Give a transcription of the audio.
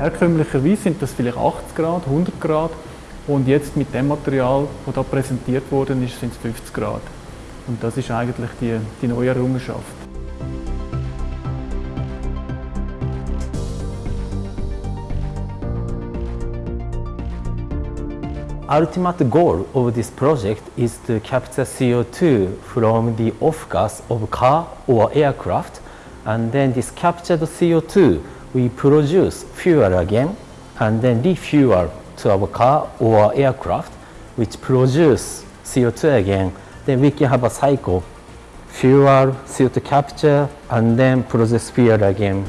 Herkömmlicherweise sind das vielleicht 80 Grad, 100 Grad und jetzt mit dem Material, das da präsentiert worden ist, sind es 50 Grad. Und das ist eigentlich die, die neue Errungenschaft. ultimate goal of this project is to capture CO2 from the off-gas of car or aircraft and then this captured CO2 we produce fuel again and then refuel to our car or aircraft which produce CO2 again then we can have a cycle. Fuel, CO2 capture and then process fuel again